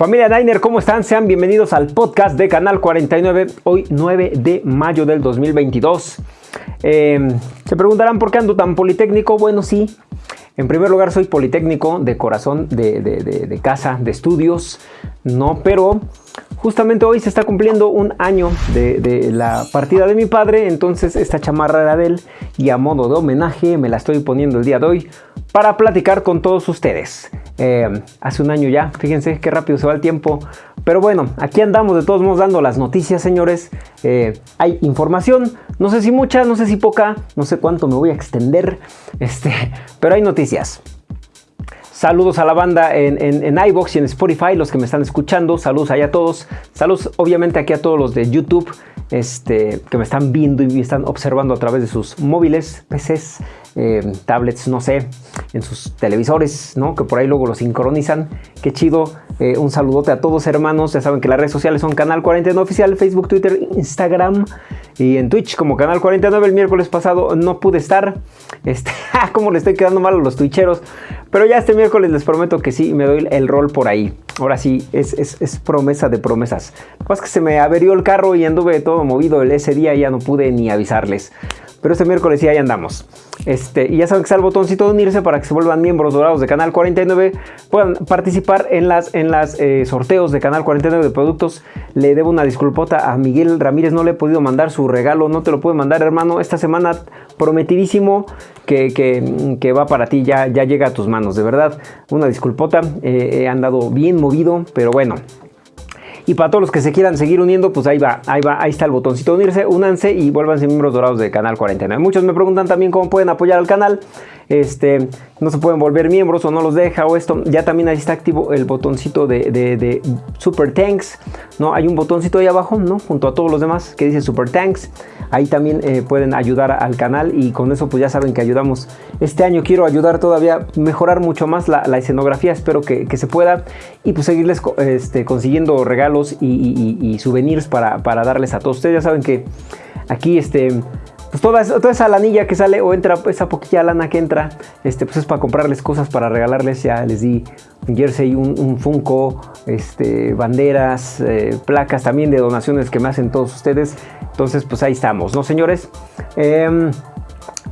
Familia Niner, ¿cómo están? Sean bienvenidos al podcast de Canal 49, hoy 9 de mayo del 2022. Eh, se preguntarán por qué ando tan politécnico. Bueno, sí, en primer lugar soy politécnico de corazón, de, de casa, de estudios, no, pero Justamente hoy se está cumpliendo un año de, la partida de mi padre, entonces esta chamarra era de él y a modo de homenaje me la estoy poniendo el día de hoy para platicar con todos ustedes. Eh, hace un año ya, fíjense qué rápido se va el tiempo. Pero bueno, aquí andamos de todos modos dando las noticias, señores. Eh, hay información, no sé si mucha, no sé si poca, no sé cuánto me voy a extender, este, pero hay noticias. Saludos a la banda en, en, iBox y en Spotify, los que me están escuchando. Saludos allá a todos. Saludos obviamente aquí a todos los de YouTube este, que me están viendo y me están observando a través de sus móviles, PCs, eh, tablets, no sé, en sus televisores, ¿no? Que por ahí luego lo sincronizan. Qué chido. Eh, un saludote a todos hermanos. Ya saben que las redes sociales son Canal 49 Oficial, Facebook, Twitter, Instagram y en Twitch como Canal 49. El miércoles pasado no pude estar. Este, como le estoy quedando mal a los twitcheros. Pero ya este miércoles les prometo que sí, me doy el rol por ahí. Ahora sí, es, promesa de promesas. Lo que se me averió el carro y anduve todo movido ese día y ya no pude ni avisarles. Pero este miércoles sí, ahí andamos. Este, y ya saben que está el botoncito de unirse para que se vuelvan miembros dorados de Canal 49. Puedan participar en las, en las eh, sorteos de Canal 49 de productos. Le debo una disculpota a Miguel Ramírez. No le he podido mandar su regalo. No te lo puedo mandar, hermano. Esta semana prometidísimo que, que, va para ti. Ya, ya llega a tus manos. De verdad, una disculpota. Eh, he andado bien movido. Pero bueno, y para todos los que se quieran seguir uniendo, pues ahí va, ahí va, ahí está el botoncito unirse, únanse y vuélvanse miembros dorados de Canal 49. Muchos me preguntan también cómo pueden apoyar al canal este, no se pueden volver miembros o no los deja o esto, ya también ahí está activo el botoncito de, Super Tanks, ¿no? Hay un botoncito ahí abajo, ¿no? Junto a todos los demás que dice Super Tanks. Ahí también eh, pueden ayudar al canal y con eso pues ya saben que ayudamos. Este año quiero ayudar todavía, mejorar mucho más la, escenografía, espero que, se pueda y pues seguirles este, consiguiendo regalos y, souvenirs para, para darles a todos. Ustedes ya saben que aquí este pues toda, toda, esa lanilla que sale o entra, esa poquilla lana que entra, este, pues es para comprarles cosas para regalarles. Ya les di un jersey, un, un Funko, este, banderas, eh, placas también de donaciones que me hacen todos ustedes. Entonces, pues ahí estamos, ¿no, señores? Em,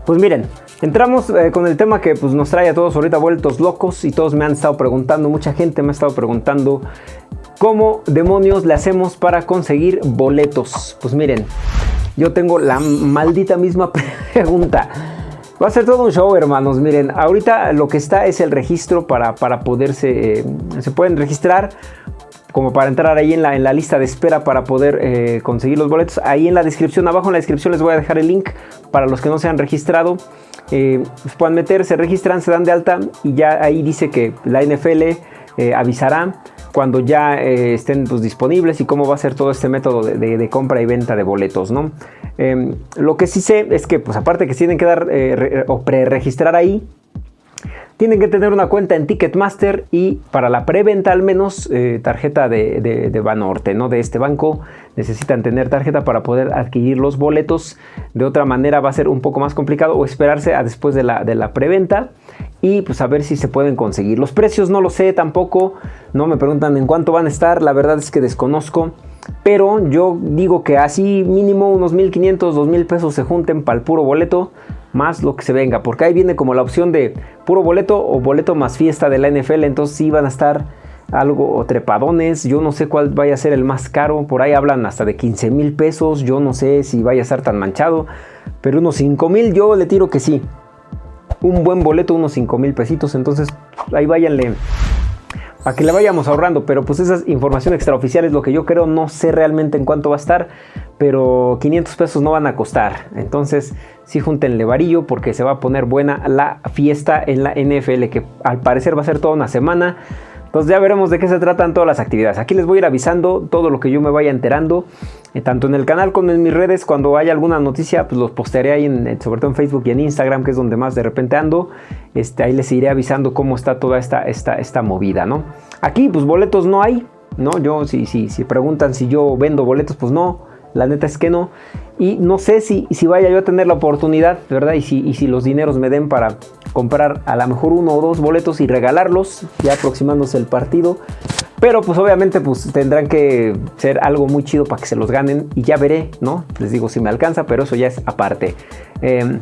pues miren, entramos eh, con el tema que pues, nos trae a todos ahorita vueltos locos y todos me han estado preguntando, mucha gente me ha estado preguntando cómo demonios le hacemos para conseguir boletos. Pues miren, yo tengo la maldita misma pregunta. Va a ser todo un show, hermanos. Miren, ahorita lo que está es el registro para, para poderse... Eh, se pueden registrar como para entrar ahí en la, en la lista de espera para poder eh, conseguir los boletos. Ahí en la descripción, abajo en la descripción les voy a dejar el link para los que no se han registrado. Eh, pues puedan meter, se registran, se dan de alta y ya ahí dice que la NFL avisará cuando ya eh, estén pues, disponibles y cómo va a ser todo este método de, compra y venta de boletos, ¿no? Em, lo que sí sé es que, pues aparte que tienen que dar eh, o pre-registrar ahí, tienen que tener una cuenta en Ticketmaster y para la preventa al menos eh, tarjeta de, de, Banorte, ¿no? De este banco necesitan tener tarjeta para poder adquirir los boletos. De otra manera va a ser un poco más complicado o esperarse a después de la, de la preventa y pues a ver si se pueden conseguir. Los precios no lo sé tampoco, no me preguntan en cuánto van a estar, la verdad es que desconozco. Pero yo digo que así mínimo unos 1500, 2000 pesos se junten para el puro boleto más lo que se venga, porque ahí viene como la opción de puro boleto o boleto más fiesta de la NFL, entonces sí van a estar algo o trepadones, yo no sé cuál vaya a ser el más caro, por ahí hablan hasta de 15 mil pesos, yo no sé si vaya a estar tan manchado, pero unos 5 mil yo le tiro que sí, un buen boleto, unos 5 mil pesitos, entonces ahí váyanle a que le vayamos ahorrando, pero pues esa información extraoficial es lo que yo creo, no sé realmente en cuánto va a estar, pero 500 pesos no van a costar, entonces sí júntenle varillo porque se va a poner buena la fiesta en la NFL, que al parecer va a ser toda una semana, entonces ya veremos de qué se tratan todas las actividades. Aquí les voy a ir avisando todo lo que yo me vaya enterando, eh, tanto en el canal como en mis redes. Cuando haya alguna noticia, pues los postearé ahí, en, sobre todo en Facebook y en Instagram, que es donde más de repente ando. Este, ahí les iré avisando cómo está toda esta, esta, esta movida, ¿no? Aquí, pues boletos no hay, ¿no? Yo, si, si, si preguntan si yo vendo boletos, pues no. La neta es que no. Y no sé si, si vaya yo a tener la oportunidad, ¿verdad? Y si, y si los dineros me den para comprar a lo mejor uno o dos boletos y regalarlos, ya aproximándose el partido. Pero pues obviamente pues tendrán que ser algo muy chido para que se los ganen y ya veré, ¿no? Les digo si me alcanza, pero eso ya es aparte. Em,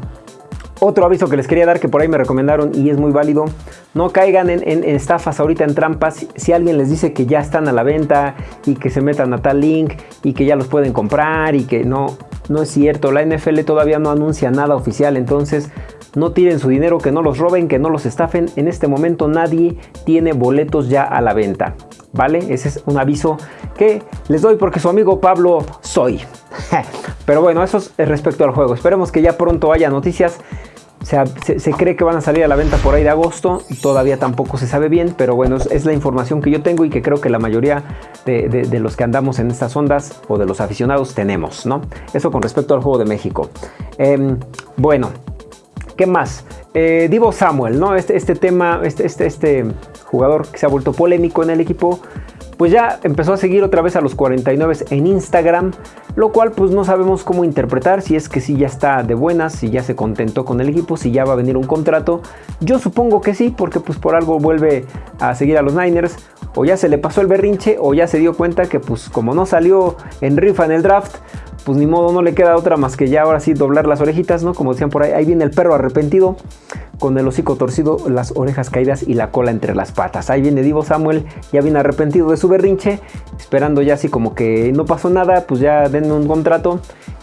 otro aviso que les quería dar que por ahí me recomendaron y es muy válido, no caigan en, estafas ahorita en trampas. Si alguien les dice que ya están a la venta y que se metan a tal link y que ya los pueden comprar y que no, no es cierto. La NFL todavía no anuncia nada oficial, entonces no tiren su dinero, que no los roben, que no los estafen. En este momento nadie tiene boletos ya a la venta. ¿Vale? Ese es un aviso que les doy porque su amigo Pablo soy. Pero bueno, eso es respecto al juego. Esperemos que ya pronto haya noticias. Se, cree que van a salir a la venta por ahí de agosto, todavía tampoco se sabe bien, pero bueno, es, la información que yo tengo y que creo que la mayoría de, los que andamos en estas ondas o de los aficionados tenemos, ¿no? Eso con respecto al juego de México. Em, bueno, ¿qué más? Eh, Divo Samuel, ¿no? Este, este tema, este, este, este jugador que se ha vuelto polémico en el equipo, pues ya empezó a seguir otra vez a los 49 en Instagram, lo cual pues no sabemos cómo interpretar, si es que sí ya está de buenas, si ya se contentó con el equipo, si ya va a venir un contrato. Yo supongo que sí, porque pues por algo vuelve a seguir a los Niners, o ya se le pasó el berrinche, o ya se dio cuenta que pues como no salió en rifa en el draft, pues ni modo, no le queda otra más que ya ahora sí doblar las orejitas, ¿no? Como decían por ahí, ahí viene el perro arrepentido, con el hocico torcido, las orejas caídas y la cola entre las patas. Ahí viene Divo Samuel, ya viene arrepentido de su berrinche, esperando ya así como que no pasó nada, pues ya denme un contrato.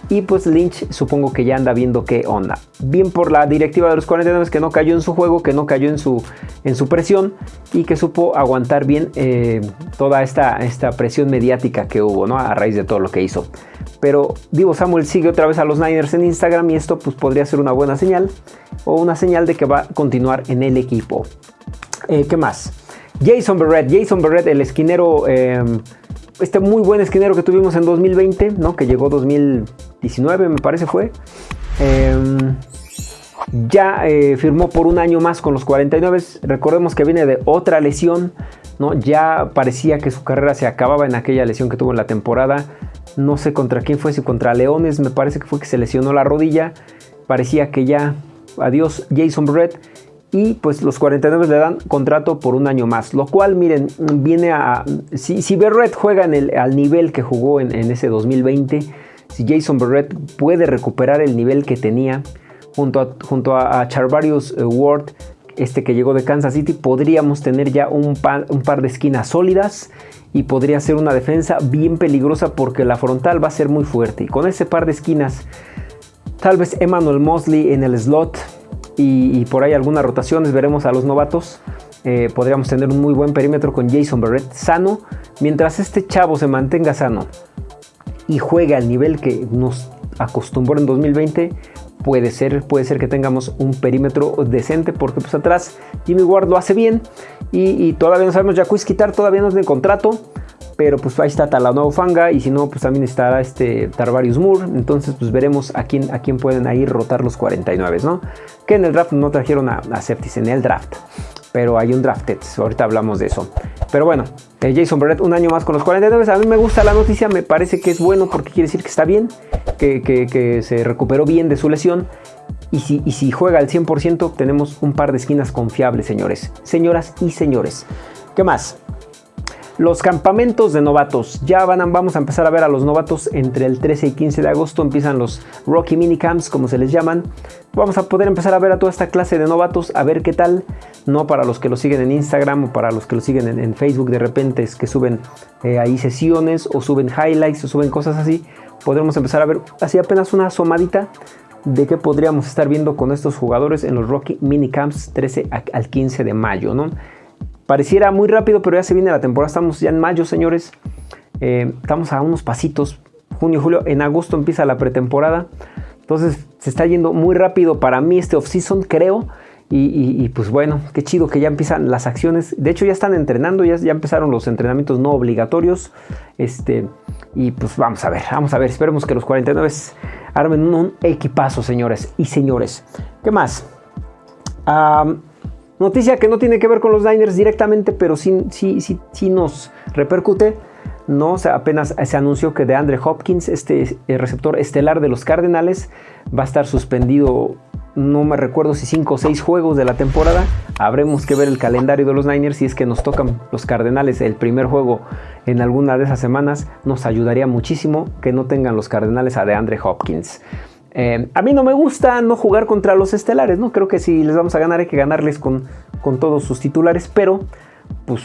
Y pues Lynch supongo que ya anda viendo qué onda. Bien por la directiva de los 49 que no cayó en su juego, que no cayó en su, en su presión y que supo aguantar bien eh, toda esta, esta presión mediática que hubo ¿no? a raíz de todo lo que hizo. Pero Divo Samuel sigue otra vez a los Niners en Instagram y esto pues podría ser una buena señal o una señal de que va a continuar en el equipo. Eh, ¿Qué más? Jason Barrett, Jason Barrett, el esquinero, em, este muy buen esquinero que tuvimos en 2020, ¿no? que llegó 2019 me parece fue. Em, ya eh, firmó por un año más con los 49. Recordemos que viene de otra lesión. ¿no? Ya parecía que su carrera se acababa en aquella lesión que tuvo en la temporada. No sé contra quién fue, si contra Leones. Me parece que fue que se lesionó la rodilla. Parecía que ya adiós Jason Brett. Y pues los 49 le dan contrato por un año más. Lo cual, miren, viene a... Si, si Barrett juega en el, al nivel que jugó en, ese 2020, si Jason Barrett puede recuperar el nivel que tenía junto a, junto a, Charvarius eh, Ward, este que llegó de Kansas City, podríamos tener ya un un par de esquinas sólidas y podría ser una defensa bien peligrosa porque la frontal va a ser muy fuerte. Y con ese par de esquinas Tal vez Emmanuel Mosley en el slot y, por ahí algunas rotaciones. Veremos a los novatos. Eh, podríamos tener un muy buen perímetro con Jason Barrett sano. Mientras este chavo se mantenga sano y juegue al nivel que nos acostumbró en 2020, puede ser, puede ser que tengamos un perímetro decente porque pues atrás Jimmy Ward lo hace bien y, todavía no sabemos, Jacques quitar todavía no es de contrato, pero pues ahí está Talanoa Fanga y si no, pues también está este Tarvarius Moore. Entonces, pues veremos a quién, a quién pueden ahí rotar los 49, ¿no? Que en el draft no trajeron a, a Septis en el draft, pero hay un drafted. Ahorita hablamos de eso. Pero bueno, eh, Jason Barrett un año más con los 49. A mí me gusta la noticia, me parece que es bueno porque quiere decir que está bien, que, que, se recuperó bien de su lesión. Y si, y si juega al 100%, tenemos un par de esquinas confiables, señores, señoras y señores. ¿Qué más? Los campamentos de novatos. Ya van vamos a empezar a ver a los novatos entre el 13 y 15 de agosto. Empiezan los Rocky Minicamps, como se les llaman. Vamos a poder empezar a ver a toda esta clase de novatos, a ver qué tal. No para los que lo siguen en Instagram o para los que lo siguen en, Facebook de repente es que suben eh, ahí sesiones o suben highlights o suben cosas así. Podremos empezar a ver así apenas una asomadita de qué podríamos estar viendo con estos jugadores en los Rocky Minicamps 13 al 15 de mayo, ¿no? Pareciera muy rápido, pero ya se viene la temporada. Estamos ya en mayo, señores. Eh, estamos a unos pasitos. Junio, julio, en agosto empieza la pretemporada. Entonces se está yendo muy rápido para mí este off-season, creo. Y, pues bueno, qué chido que ya empiezan las acciones. De hecho, ya están entrenando, ya, ya empezaron los entrenamientos no obligatorios. Este, y pues vamos a ver, vamos a ver. Esperemos que los 49 armen un equipazo, señores y señores. ¿Qué más? Noticia que no tiene que ver con los Niners directamente, pero sí, sí, sí, sí nos repercute. No, apenas se anunció que de Andre Hopkins, este receptor estelar de los Cardenales, va a estar suspendido no me recuerdo si 5 o 6 juegos de la temporada. Habremos que ver el calendario de los Niners si es que nos tocan los Cardenales el primer juego en alguna de esas semanas. Nos ayudaría muchísimo que no tengan los Cardenales a DeAndre Hopkins. Eh, a mí no me gusta no jugar contra los estelares, ¿no? Creo que si les vamos a ganar hay que ganarles con, con todos sus titulares, pero pues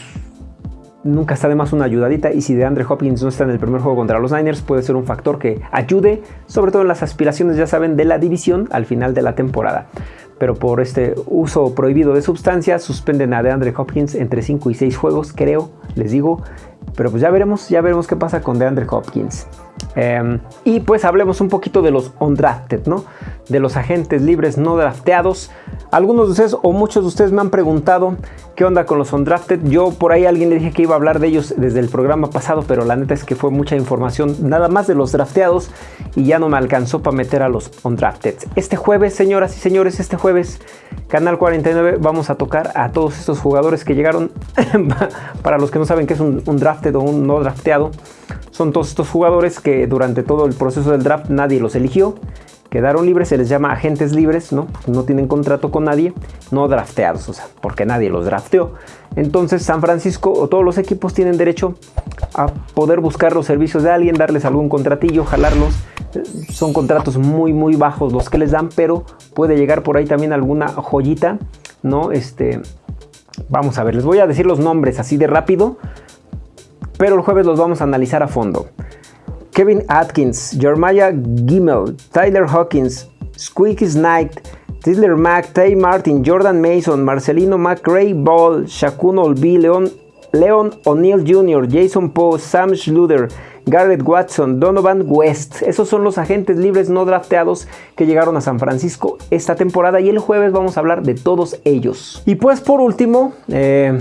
nunca está de más una ayudadita y si de Andre Hopkins no está en el primer juego contra los Niners puede ser un factor que ayude, sobre todo en las aspiraciones, ya saben, de la división al final de la temporada. Pero por este uso prohibido de sustancias suspenden a DeAndre Hopkins entre 5 y 6 juegos, creo, les digo. Pero pues ya veremos, ya veremos qué pasa con DeAndre Hopkins. Em, y pues hablemos un poquito de los undrafted, ¿no? De los agentes libres no drafteados. Algunos de ustedes o muchos de ustedes me han preguntado qué onda con los undrafted. Yo por ahí alguien le dije que iba a hablar de ellos desde el programa pasado, pero la neta es que fue mucha información nada más de los drafteados y ya no me alcanzó para meter a los undrafted. Este jueves, señoras y señores, este jueves, Canal 49, vamos a tocar a todos estos jugadores que llegaron. para los que no saben qué es un, un drafted o un no drafteado, son todos estos jugadores que durante todo el proceso del draft nadie los eligió quedaron libres, se les llama agentes libres, ¿no? No tienen contrato con nadie, no drafteados, o sea, porque nadie los drafteó. Entonces San Francisco o todos los equipos tienen derecho a poder buscar los servicios de alguien, darles algún contratillo, jalarlos. Son contratos muy muy bajos los que les dan, pero puede llegar por ahí también alguna joyita, ¿no? Este, vamos a ver, les voy a decir los nombres así de rápido, pero el jueves los vamos a analizar a fondo. Kevin Atkins, Jeremiah Gimmel, Tyler Hawkins, Squeaky Knight, Tisler Mack, Tay Martin, Jordan Mason, Marcelino McRae Ball, Shakun Olby, Leon, O'Neill Jr., Jason Poe, Sam Schluter, Garrett Watson, Donovan West. Esos son los agentes libres no drafteados que llegaron a San Francisco esta temporada y el jueves vamos a hablar de todos ellos. Y pues por último, eh,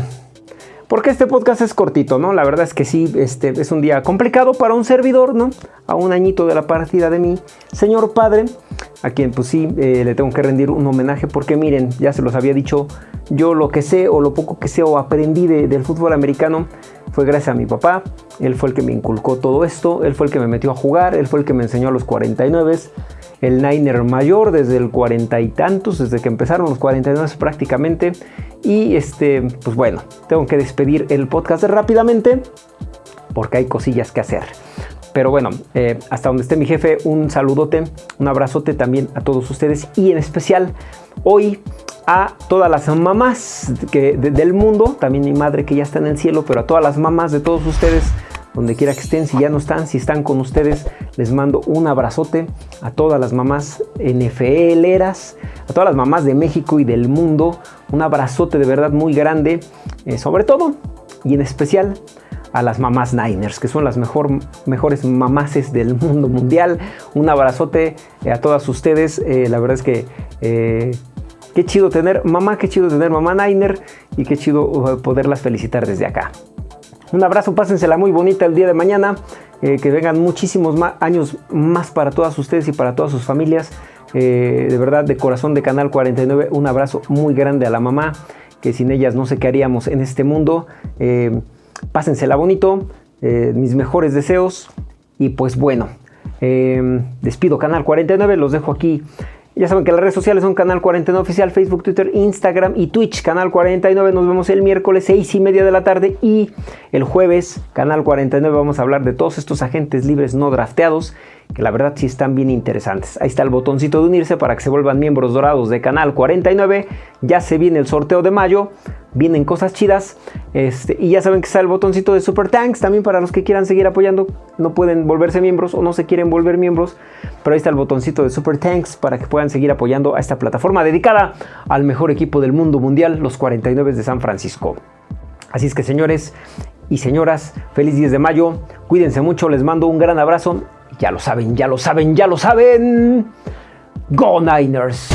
porque este podcast es cortito, ¿no? La verdad es que sí, este es un día complicado para un servidor, ¿no? A un añito de la partida de mi señor padre, a quien pues sí eh, le tengo que rendir un homenaje porque miren, ya se los había dicho, yo lo que sé o lo poco que sé o aprendí del fútbol americano fue gracias a mi papá. Él fue el que me inculcó todo esto, él fue el que me metió a jugar, él fue el que me enseñó a los 49 el Niner mayor desde el cuarenta y tantos, desde que empezaron los 49 prácticamente. Y este, pues bueno, tengo que despedir el podcast rápidamente porque hay cosillas que hacer. Pero bueno, eh, hasta donde esté mi jefe, un saludote, un abrazote también a todos ustedes y en especial hoy a todas las mamás que, del mundo, también mi madre que ya está en el cielo, pero a todas las mamás de todos ustedes donde quiera que estén, si ya no están, si están con ustedes, les mando un abrazote a todas las mamás NFLeras, a todas las mamás de México y del mundo, un abrazote de verdad muy grande, eh, sobre todo y en especial a las mamás Niners, que son las mejor, mejores mamases del mundo mundial. Un abrazote eh, a todas ustedes, eh, la verdad es que qué chido tener mamá, qué chido tener mamá Niner y qué chido poderlas felicitar desde acá. Un abrazo, pásensela muy bonita el día de mañana. Eh, que vengan muchísimos años más para todas ustedes y para todas sus familias. Eh, de verdad, de corazón de Canal 49, un abrazo muy grande a la mamá, que sin ellas no sé qué haríamos en este mundo. Eh, pásensela bonito, mis mejores deseos. Y pues bueno, despido Canal 49, los dejo aquí ya saben que las redes sociales son Canal 49 Oficial, Facebook, Twitter, Instagram y Twitch. Canal 49, nos vemos el miércoles 6 y media de la tarde y el jueves, Canal 49, vamos a hablar de todos estos agentes libres no drafteados que la verdad sí están bien interesantes. Ahí está el botoncito de unirse para que se vuelvan miembros dorados de Canal 49. Ya se viene el sorteo de mayo, vienen cosas chidas. Este, y ya saben que está el botoncito de Super Tanks también para los que quieran seguir apoyando. No pueden volverse miembros o no se quieren volver miembros. Pero ahí está el botoncito de Super Tanks para que puedan seguir apoyando a esta plataforma dedicada al mejor equipo del mundo mundial, los 49 de San Francisco. Así es que señores y señoras, feliz 10 de mayo. Cuídense mucho, les mando un gran abrazo ya lo saben, ya lo saben, ya lo saben. Go Niners.